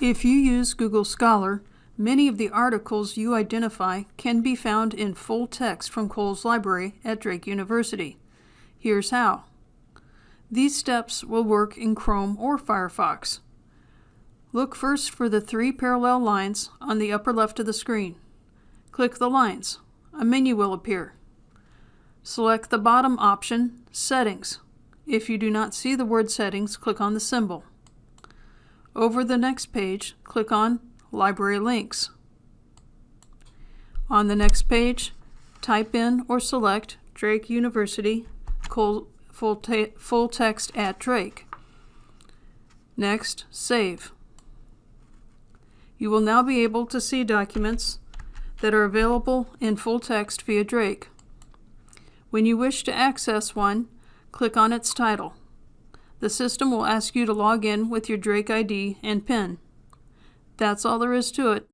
If you use Google Scholar, many of the articles you identify can be found in full text from Cowles library at Drake University. Here's how. These steps will work in Chrome or Firefox. Look first for the three parallel lines on the upper left of the screen. Click the lines. A menu will appear. Select the bottom option, Settings. If you do not see the word Settings, click on the symbol. Over the next page, click on Library Links. On the next page, type in or select Drake University full, full text at Drake. Next, save. You will now be able to see documents that are available in full text via Drake. When you wish to access one, click on its title. The system will ask you to log in with your Drake ID and PIN. That's all there is to it.